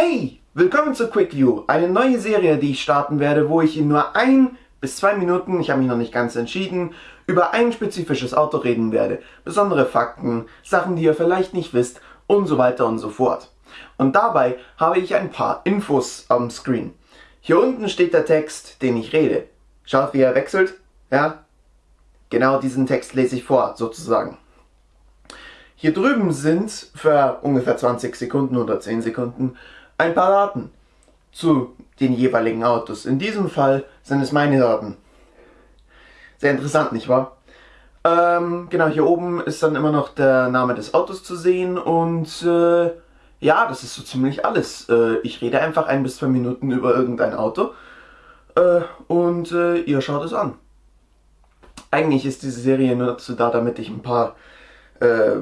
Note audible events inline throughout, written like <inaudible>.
Hey, willkommen zu QuickView, eine neue Serie, die ich starten werde, wo ich in nur ein bis zwei Minuten, ich habe mich noch nicht ganz entschieden, über ein spezifisches Auto reden werde. Besondere Fakten, Sachen, die ihr vielleicht nicht wisst und so weiter und so fort. Und dabei habe ich ein paar Infos am Screen. Hier unten steht der Text, den ich rede. Schaut, wie er wechselt. Ja, genau diesen Text lese ich vor, sozusagen. Hier drüben sind für ungefähr 20 Sekunden oder 10 Sekunden ein paar Daten zu den jeweiligen Autos. In diesem Fall sind es meine Daten. Sehr interessant, nicht wahr? Ähm, genau, hier oben ist dann immer noch der Name des Autos zu sehen und äh, ja, das ist so ziemlich alles. Äh, ich rede einfach ein bis zwei Minuten über irgendein Auto äh, und äh, ihr schaut es an. Eigentlich ist diese Serie nur dazu da, damit ich ein paar äh,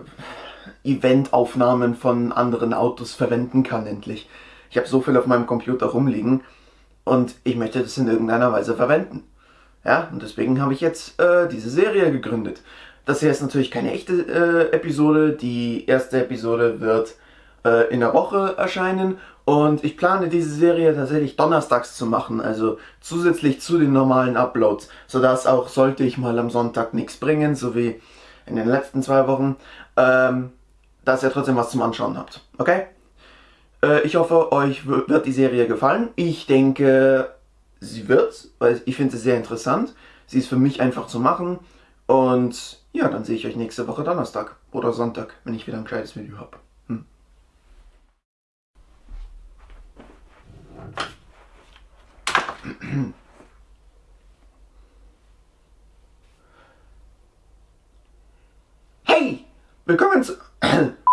Eventaufnahmen von anderen Autos verwenden kann endlich. Ich habe so viel auf meinem Computer rumliegen und ich möchte das in irgendeiner Weise verwenden. Ja, und deswegen habe ich jetzt äh, diese Serie gegründet. Das hier ist natürlich keine echte äh, Episode. Die erste Episode wird äh, in der Woche erscheinen und ich plane diese Serie tatsächlich donnerstags zu machen, also zusätzlich zu den normalen Uploads, sodass auch sollte ich mal am Sonntag nichts bringen, so wie in den letzten zwei Wochen, ähm, dass ihr trotzdem was zum Anschauen habt. Okay? Äh, ich hoffe, euch wird die Serie gefallen. Ich denke, sie wird, weil ich finde sie sehr interessant. Sie ist für mich einfach zu machen. Und ja, dann sehe ich euch nächste Woche Donnerstag oder Sonntag, wenn ich wieder ein gescheites Video habe. Hm. Willkommen zu... <clears throat>